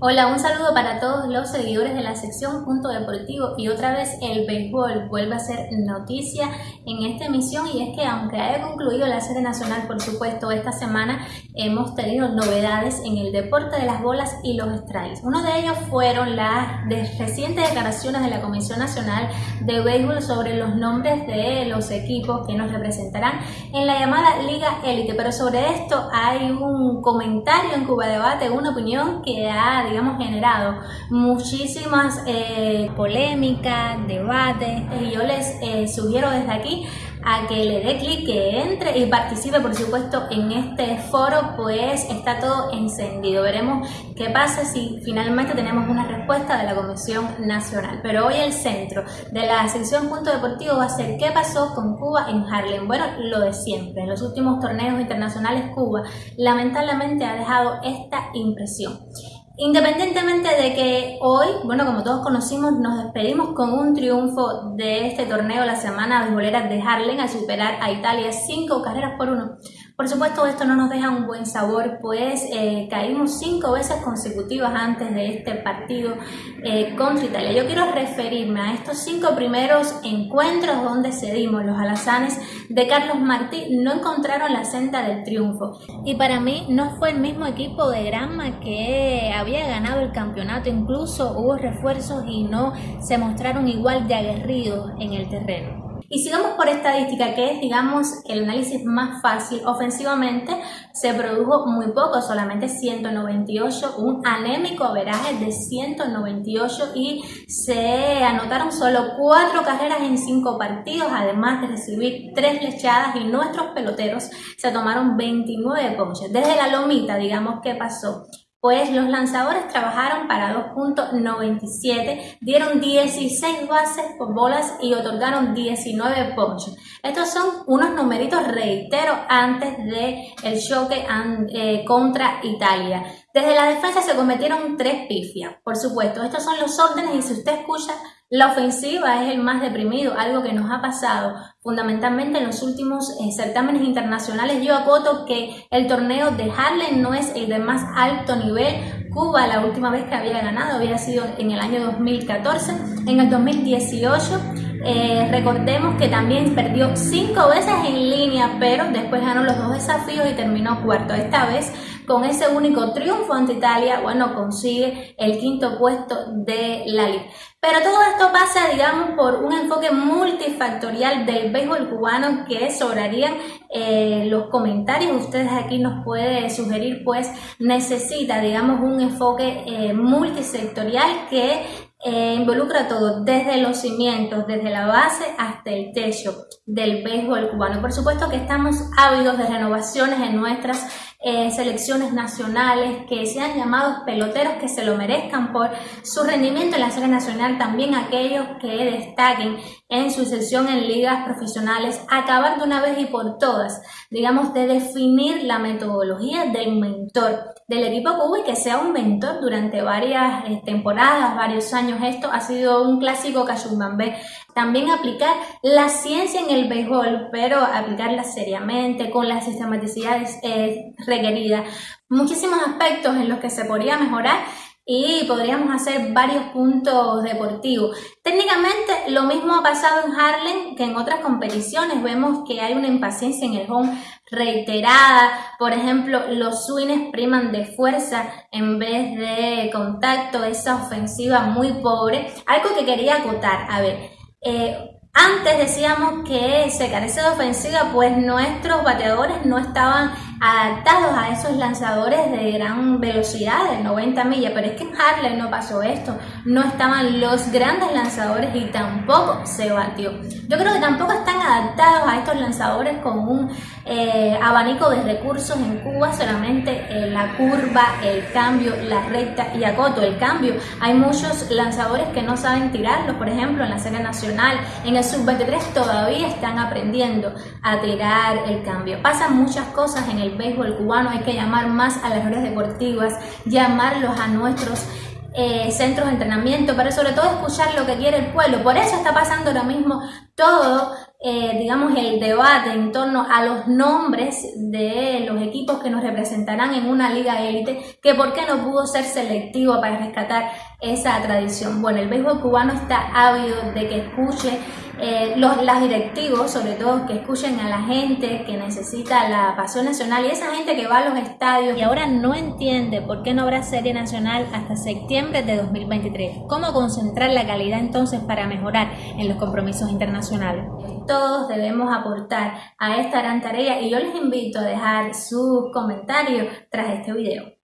Hola, un saludo para todos los seguidores de la sección Punto Deportivo y otra vez el béisbol vuelve a ser noticia en esta emisión y es que aunque haya concluido la serie nacional por supuesto esta semana hemos tenido novedades en el deporte de las bolas y los strikes. Uno de ellos fueron las recientes declaraciones de la Comisión Nacional de Béisbol sobre los nombres de los equipos que nos representarán en la llamada Liga Élite, pero sobre esto hay un comentario en Cuba Debate, una opinión que ha digamos, generado muchísimas eh, polémicas, debates, y yo les eh, sugiero desde aquí a que le dé clic, que entre y participe, por supuesto, en este foro, pues está todo encendido. Veremos qué pasa si finalmente tenemos una respuesta de la Comisión Nacional. Pero hoy el centro de la sección Punto Deportivo va a ser qué pasó con Cuba en Harlem. Bueno, lo de siempre. En los últimos torneos internacionales Cuba lamentablemente ha dejado esta impresión. Independientemente de que hoy, bueno, como todos conocimos, nos despedimos con un triunfo de este torneo la semana de boleras de Harlem al superar a Italia cinco carreras por uno. Por supuesto, esto no nos deja un buen sabor, pues eh, caímos cinco veces consecutivas antes de este partido eh, contra Italia. Yo quiero referirme a estos cinco primeros encuentros donde cedimos. Los alazanes de Carlos Martí no encontraron la senda del triunfo. Y para mí no fue el mismo equipo de Granma que había ganado el campeonato. Incluso hubo refuerzos y no se mostraron igual de aguerridos en el terreno. Y sigamos por estadística, que es, digamos, el análisis más fácil. Ofensivamente se produjo muy poco, solamente 198, un anémico averaje de 198 y se anotaron solo cuatro carreras en cinco partidos, además de recibir tres lechadas y nuestros peloteros se tomaron 29 ponches. Desde la lomita, digamos, ¿qué pasó? Pues los lanzadores trabajaron para 2.97, dieron 16 bases por bolas y otorgaron 19 ponches. Estos son unos numeritos, reitero, antes del el choque eh, contra Italia. Desde la defensa se cometieron tres pifias, por supuesto. Estos son los órdenes y si usted escucha la ofensiva es el más deprimido, algo que nos ha pasado fundamentalmente en los últimos eh, certámenes internacionales. Yo acoto que el torneo de Harlem no es el de más alto nivel. Cuba la última vez que había ganado había sido en el año 2014. En el 2018 eh, recordemos que también perdió cinco veces en línea, pero después ganó los dos desafíos y terminó cuarto. Esta vez con ese único triunfo ante Italia, bueno, consigue el quinto puesto de la liga. Pero todo esto pasa, digamos, por un enfoque multifactorial del béisbol cubano que sobrarían eh, los comentarios. Ustedes aquí nos puede sugerir, pues necesita, digamos, un enfoque eh, multisectorial que eh, involucra todo, desde los cimientos, desde la base hasta el techo del béisbol cubano. Por supuesto que estamos ávidos de renovaciones en nuestras eh, selecciones nacionales, que sean llamados peloteros que se lo merezcan por su rendimiento en la serie nacional, también aquellos que destaquen en su sesión en ligas profesionales, acabar de una vez y por todas, digamos, de definir la metodología del mentor del equipo Cuba y que sea un mentor durante varias eh, temporadas, varios años. Esto ha sido un clásico Cachumbambé. También aplicar la ciencia en el béisbol, pero aplicarla seriamente, con las sistematicidades eh, requeridas. Muchísimos aspectos en los que se podría mejorar y podríamos hacer varios puntos deportivos. Técnicamente lo mismo ha pasado en Harlem que en otras competiciones. Vemos que hay una impaciencia en el home reiterada. Por ejemplo, los swings priman de fuerza en vez de contacto, esa ofensiva muy pobre. Algo que quería acotar, a ver, eh, antes decíamos que se carece de ofensiva, pues nuestros bateadores no estaban adaptados a esos lanzadores de gran velocidad, de 90 millas, pero es que en Harley no pasó esto, no estaban los grandes lanzadores y tampoco se batió. Yo creo que tampoco están adaptados a estos lanzadores con un eh, abanico de recursos en Cuba, solamente eh, la curva, el cambio, la recta y acoto, el cambio. Hay muchos lanzadores que no saben tirarlo, por ejemplo, en la serie nacional, en el sub-23 todavía están aprendiendo a tirar el cambio. Pasan muchas cosas en el béisbol cubano, hay que llamar más a las redes deportivas, llamarlos a nuestros eh, centros de entrenamiento, pero sobre todo escuchar lo que quiere el pueblo. Por eso está pasando ahora mismo todo eh, digamos, el debate en torno a los nombres de los equipos que nos representarán en una liga élite, que por qué no pudo ser selectivo para rescatar esa tradición. Bueno, el béisbol cubano está ávido de que escuche eh, los las directivos, sobre todo que escuchen a la gente que necesita la pasión nacional y esa gente que va a los estadios y ahora no entiende por qué no habrá serie nacional hasta septiembre de 2023. ¿Cómo concentrar la calidad entonces para mejorar en los compromisos internacionales? Todos debemos aportar a esta gran tarea y yo les invito a dejar sus comentarios tras este video.